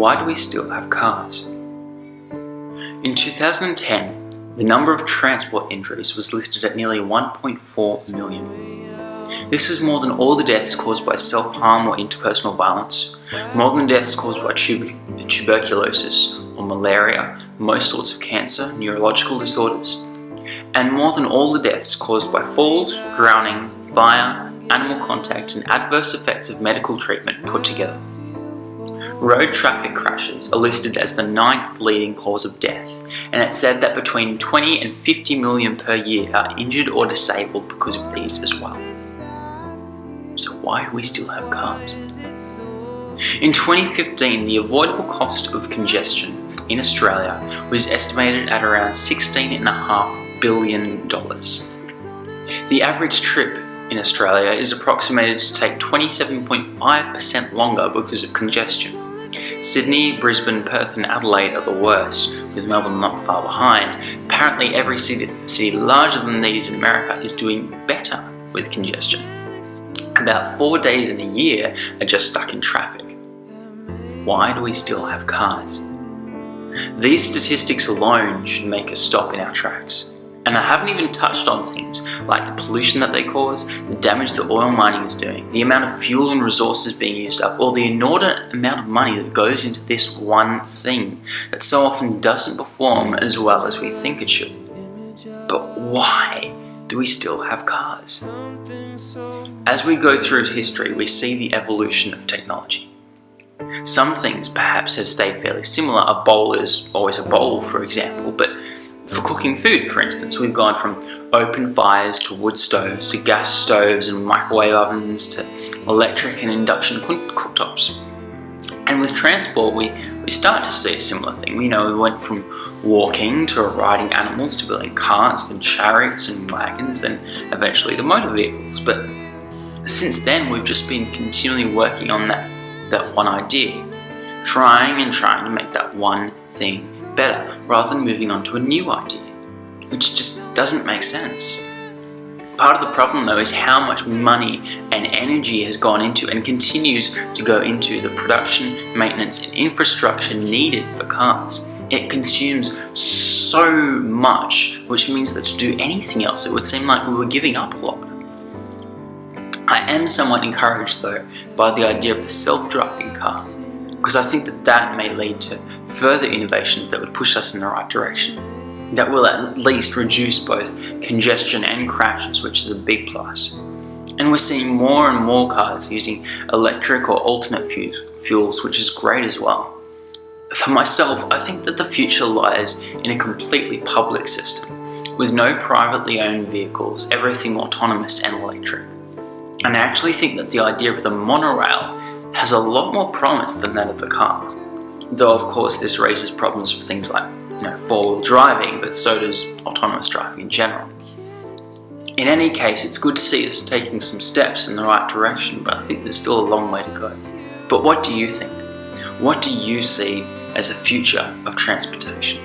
why do we still have cars? In 2010, the number of transport injuries was listed at nearly 1.4 million. This was more than all the deaths caused by self-harm or interpersonal violence, more than deaths caused by tuberculosis or malaria, most sorts of cancer, neurological disorders, and more than all the deaths caused by falls, drowning, fire, animal contact and adverse effects of medical treatment put together. Road traffic crashes are listed as the ninth leading cause of death, and it's said that between 20 and 50 million per year are injured or disabled because of these as well. So why do we still have cars? In 2015, the avoidable cost of congestion in Australia was estimated at around $16.5 billion. The average trip in Australia is approximated to take 27.5% longer because of congestion. Sydney, Brisbane, Perth and Adelaide are the worst, with Melbourne not far behind. Apparently every city, city larger than these in America is doing better with congestion. About four days in a year are just stuck in traffic. Why do we still have cars? These statistics alone should make us stop in our tracks. And I haven't even touched on things like the pollution that they cause, the damage that oil mining is doing, the amount of fuel and resources being used up, or the inordinate amount of money that goes into this one thing that so often doesn't perform as well as we think it should. But why do we still have cars? As we go through history, we see the evolution of technology. Some things perhaps have stayed fairly similar. A bowl is always a bowl, for example, but for cooking food, for instance, we've gone from open fires to wood stoves to gas stoves and microwave ovens to electric and induction cooktops. And with transport, we, we start to see a similar thing. You know, we went from walking to riding animals to building carts, then chariots and wagons, then eventually the motor vehicles. But since then, we've just been continually working on that, that one idea, trying and trying to make that one thing better rather than moving on to a new idea, which just doesn't make sense. Part of the problem though is how much money and energy has gone into and continues to go into the production, maintenance and infrastructure needed for cars. It consumes so much, which means that to do anything else it would seem like we were giving up a lot. I am somewhat encouraged though by the idea of the self-driving car because I think that that may lead to further innovations that would push us in the right direction. That will at least reduce both congestion and crashes, which is a big plus. And we're seeing more and more cars using electric or alternate fuels, which is great as well. For myself, I think that the future lies in a completely public system, with no privately owned vehicles, everything autonomous and electric. And I actually think that the idea of the monorail has a lot more promise than that of the car. Though of course this raises problems for things like you know, four-wheel driving, but so does autonomous driving in general. In any case, it's good to see us taking some steps in the right direction, but I think there's still a long way to go. But what do you think? What do you see as the future of transportation?